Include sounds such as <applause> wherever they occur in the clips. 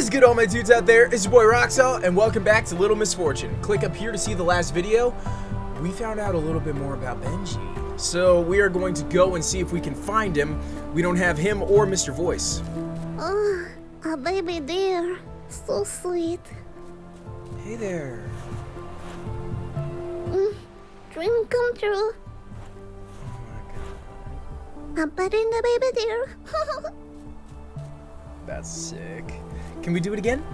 is good all my dudes out there? It's your boy Roxel and welcome back to Little Misfortune. Click up here to see the last video. We found out a little bit more about Benji. So we are going to go and see if we can find him. We don't have him or Mr. Voice. Oh, a baby deer. So sweet. Hey there. Mm, dream come true. Oh my god. I'm petting the baby deer. <laughs> That's sick. Can we do it again?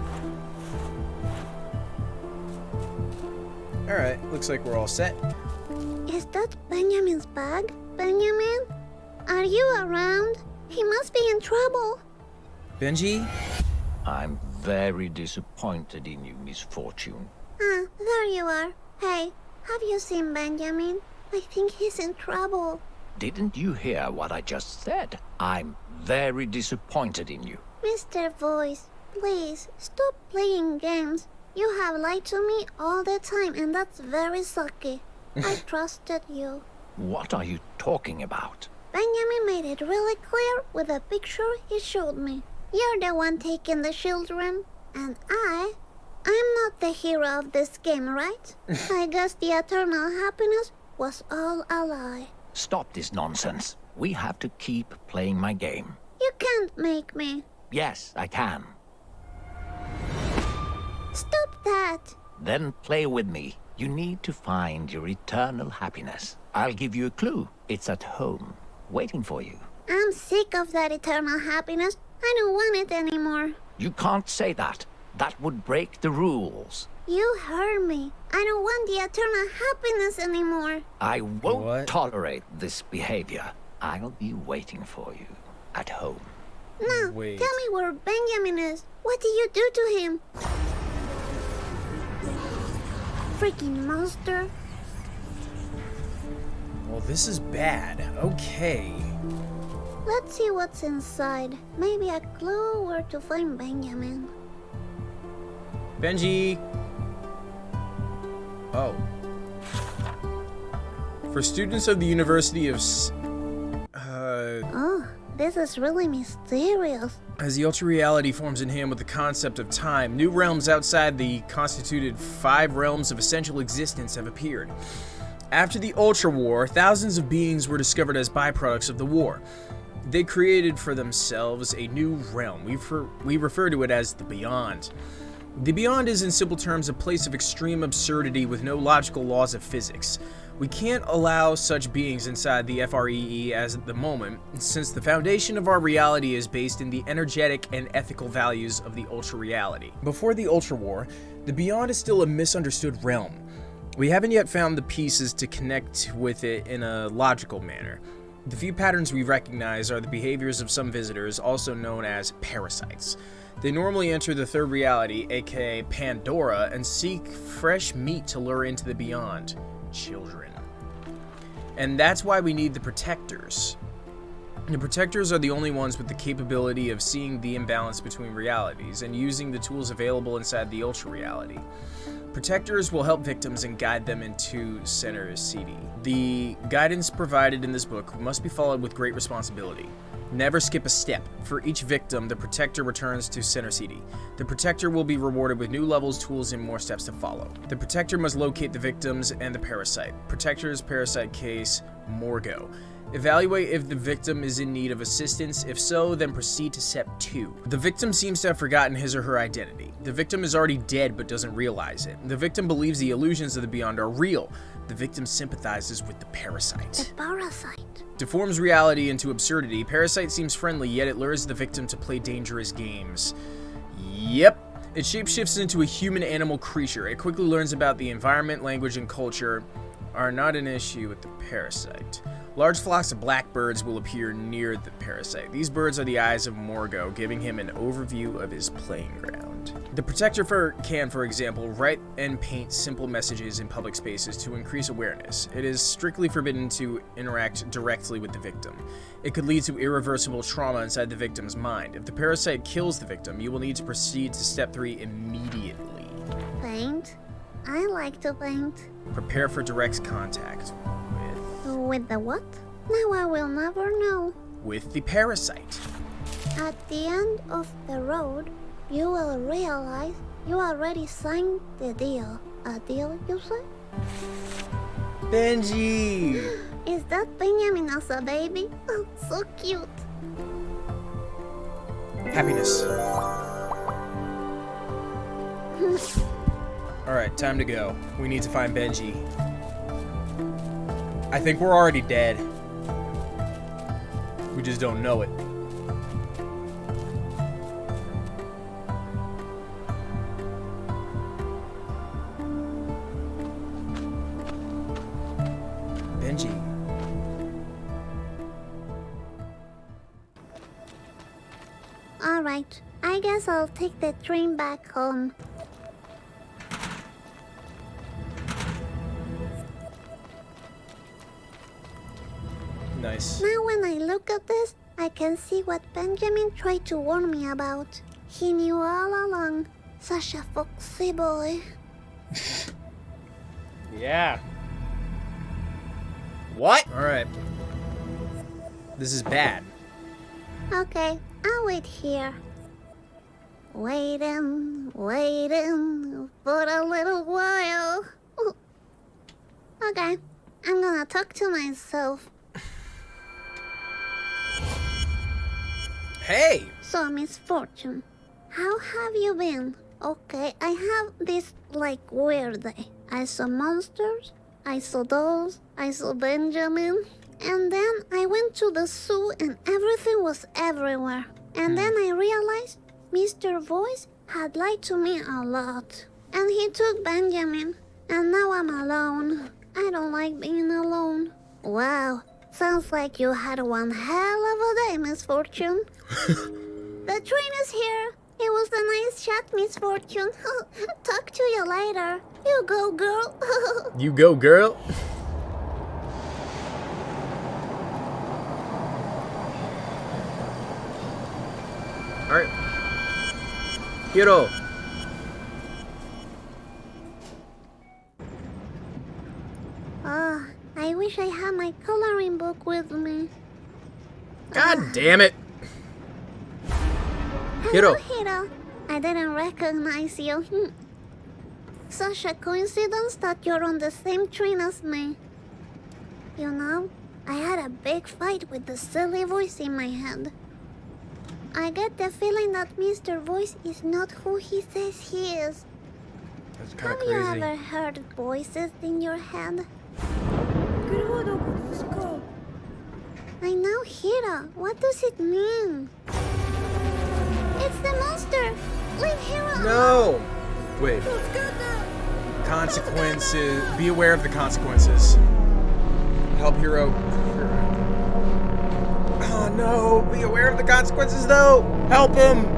Alright, looks like we're all set. Is that Benjamin's bag? Benjamin? Are you around? He must be in trouble. Benji? I'm very disappointed in you, Miss Fortune. Ah, there you are. Hey, have you seen Benjamin? I think he's in trouble. Didn't you hear what I just said? I'm very disappointed in you. Mr. Voice, please stop playing games. You have lied to me all the time and that's very sucky. I <laughs> trusted you. What are you talking about? Benjamin made it really clear with a picture he showed me. You're the one taking the children, and I... I'm not the hero of this game, right? <laughs> I guess the eternal happiness was all a lie. Stop this nonsense. We have to keep playing my game. You can't make me. Yes, I can. Stop that. Then play with me. You need to find your eternal happiness. I'll give you a clue. It's at home, waiting for you. I'm sick of that eternal happiness. I don't want it anymore. You can't say that. That would break the rules. You heard me. I don't want the eternal happiness anymore. I won't What? tolerate this behavior. I'll be waiting for you at home. Now, Wait. tell me where Benjamin is. What did you do to him? Freaking monster. Well, this is bad. Okay. Let's see what's inside. Maybe a clue where to find Benjamin. Benji. Oh. For students of the University of S- this is really mysterious. as the ultra reality forms in him with the concept of time, new realms outside the constituted five realms of essential existence have appeared. After the Ultra War, thousands of beings were discovered as byproducts of the war. They created for themselves a new realm. We, we refer to it as the Beyond. The Beyond is, in simple terms, a place of extreme absurdity with no logical laws of physics. We can't allow such beings inside the FREE as at the moment, since the foundation of our reality is based in the energetic and ethical values of the Ultra Reality. Before the Ultra War, the Beyond is still a misunderstood realm. We haven't yet found the pieces to connect with it in a logical manner. The few patterns we recognize are the behaviors of some visitors, also known as parasites. They normally enter the third reality, aka Pandora, and seek fresh meat to lure into the beyond children. And that's why we need the protectors. The protectors are the only ones with the capability of seeing the imbalance between realities and using the tools available inside the ultra reality. Protectors will help victims and guide them into Center CD. The guidance provided in this book must be followed with great responsibility. Never skip a step. For each victim, the Protector returns to Center CD. The Protector will be rewarded with new levels, tools, and more steps to follow. The Protector must locate the victims and the parasite. Protector's parasite case, Morgo. Evaluate if the victim is in need of assistance. If so, then proceed to step 2. The victim seems to have forgotten his or her identity. The victim is already dead but doesn't realize it. The victim believes the illusions of the beyond are real. The victim sympathizes with the parasite. The parasite. Deforms reality into absurdity, Parasite seems friendly, yet it lures the victim to play dangerous games. Yep. It shapeshifts into a human-animal creature. It quickly learns about the environment, language, and culture are not an issue with the parasite. Large flocks of blackbirds will appear near the parasite. These birds are the eyes of Morgo, giving him an overview of his playing ground. The Protector for, can, for example, write and paint simple messages in public spaces to increase awareness. It is strictly forbidden to interact directly with the victim. It could lead to irreversible trauma inside the victim's mind. If the parasite kills the victim, you will need to proceed to step 3 immediately. Paint? I like to paint. Prepare for direct contact with, the what? Now I will never know. with the parasite. At the end of the road, you will realize you already signed the deal. A deal, you say? Benji! <gasps> Is that Benjamin as a baby? Oh, so cute. Happiness. <laughs> Alright, time to go. We need to find Benji. I think we're already dead. We just don't know it. Benji. Alright, I guess I'll take the train back home. Nice. Now when I look at this, I can see what Benjamin tried to warn me about. He knew all along. Such a foxy boy. <laughs> Yeah. What? Alright. This is bad. Okay, I'll wait here. Waiting, waiting for a little while. Ooh. Okay, I'm gonna talk to myself. Hey! So, Miss Fortune, how have you been? Okay, I have this like weird day. I saw monsters, I saw dolls, I saw Benjamin, and then I went to the zoo and everything was everywhere. And hmm. then I realized Mr. Voice had lied to me a lot. And he took Benjamin, and now I'm alone. I don't like being alone. Wow, sounds like you had one hell of a day, Miss Fortune. <laughs> The train is here. It was a nice chat, Miss Fortune. <laughs> Talk to you later. You go, girl. <laughs> You go, girl. Alright. Hero. Ah, God damn it. Hello, Hiro. Hiro. I didn't recognize you. Hmm. Such a coincidence that you're on the same train as me. You know, I had a big fight with the silly voice in my head. I get the feeling that Mr. Voice is not who he says he is. That's kind Have of you ever heard voices in your head? I know Hera. What does it mean? It's the monster! Leave Hera No! Wait. Consequences. Be aware of the consequences. Help Hero. Oh ah, no! Be aware of the consequences though! Help him!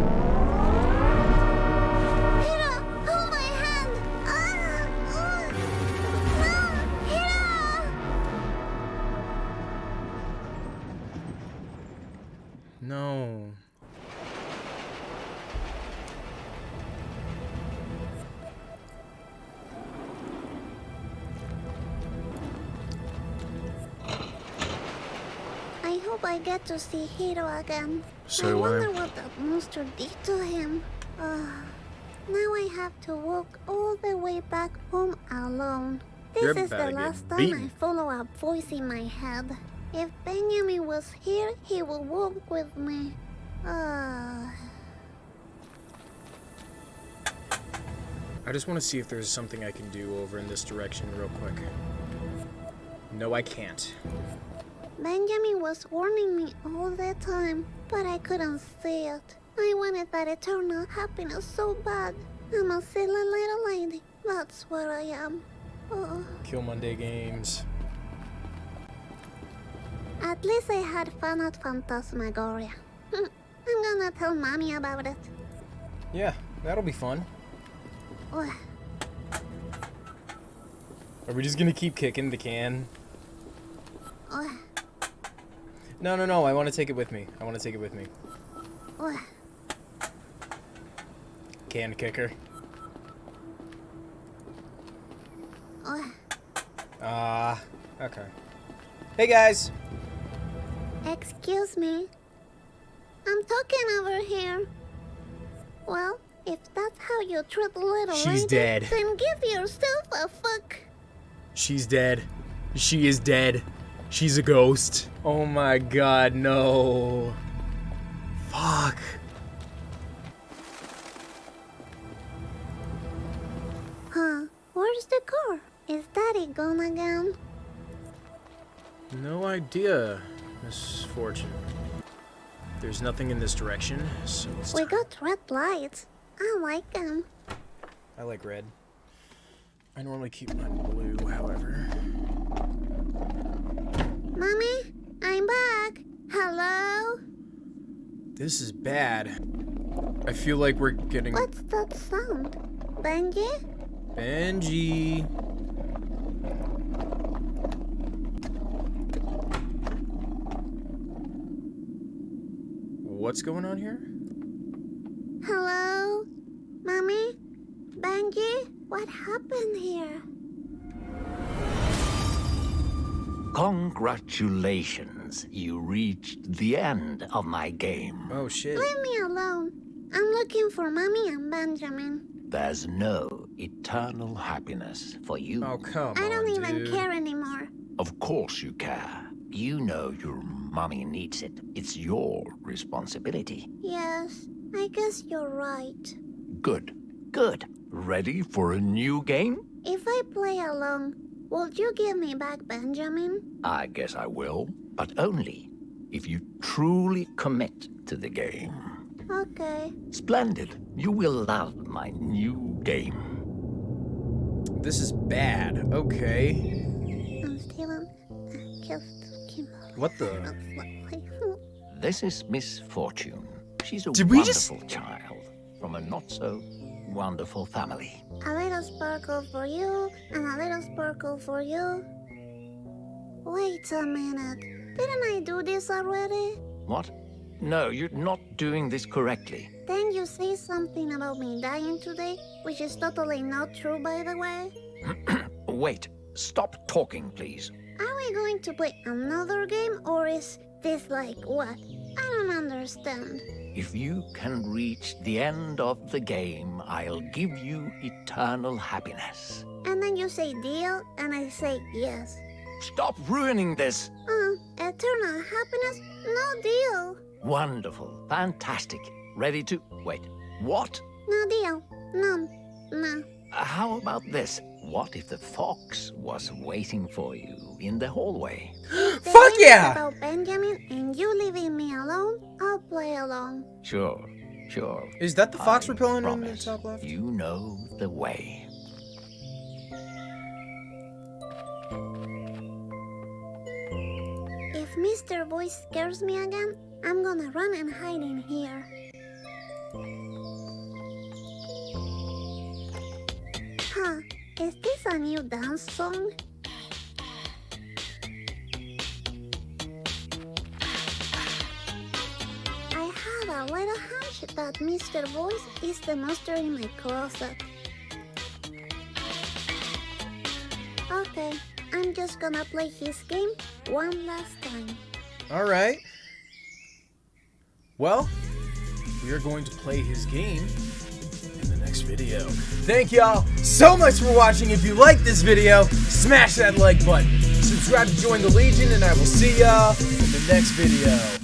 No. I hope I get to see Hiro again. So I do I. wonder what that monster did to him. Ah, now I have to walk all the way back home alone. This You're is the last time beaten. I follow a voice in my head. If Benjamin was here, he would walk with me. Ah. I just want to see if there's something I can do over in this direction real quick. No, I can't. Benjamin was warning me all the time, but I couldn't see it. I wanted that eternal happiness so bad. I'm a silly little lady. That's what I am. Oh, Killmonday games. At least I had fun at Phantasmagoria. <laughs> I'm gonna tell mommy about it. Yeah, that'll be fun. Ugh. Are we just gonna keep kicking the can? Ugh. No, no, no. I want to take it with me. I want to take it with me. Ugh. Can kicker. Ah, okay. Hey guys. Excuse me. I'm talking over here. Well, if that's how you treat little She's lady, dead. Then give yourself a fuck. She's dead. She is dead. She's a ghost. Oh my god, no. Fuck. Huh? Where's the car? Is Daddy gone again? No idea, Miss Fortune. There's nothing in this direction, so it's We got red lights. I like them. I like red. I normally keep my blue, however. Mommy, I'm back. Hello? This is bad. I feel like we're getting What's that sound? Benji? Benji. What's going on here? Hello? Mommy? Benji? What happened here? Congratulations, you reached the end of my game. Oh shit. Leave me alone. I'm looking for Mommy and Benjamin. There's no eternal happiness for you. Oh come I don't even dude. care anymore. Of course you care. You know your mommy needs it. It's your responsibility. Yes, I guess you're right. Good. Good. Ready for a new game? If I play along, would you give me back Benjamin? I guess I will, but only if you truly commit to the game. Okay. Splendid. You will love my new game. This is bad. Okay. What the? This is Miss Fortune. She's a Did we just- wonderful child from a not so wonderful family. A little sparkle for you, and a little sparkle for you. Wait a minute. Didn't I do this already? What? No, you're not doing this correctly. Then you say something about me dying today, which is totally not true, by the way. <clears throat> Wait, stop talking, please. Are we going to play another game, or is this like what? I don't understand. If you can reach the end of the game, I'll give you eternal happiness. And then you say deal, and I say yes. Stop ruining this! Uh, eternal happiness? No deal. Wonderful, fantastic. Ready to. Wait, what? No deal. No. No. Uh, How about this? What if the fox was waiting for you in the hallway? <gasps> Fuck yeah! About Benjamin and you leaving me alone, I'll play along. Sure, sure. Is that the fox I repellent in the top left? You know the way. If Mr. Voice scares me again, I'm gonna run and hide in here. Is this a new dance song? I have a little hunch that Mr. Voice is the monster in my closet. Okay, I'm just gonna play his game one last time. All right. Well, we are going to play his game next video. Thank y'all so much for watching. If you like this video, smash that like button. Subscribe to join the Legion, and I will see y'all in the next video.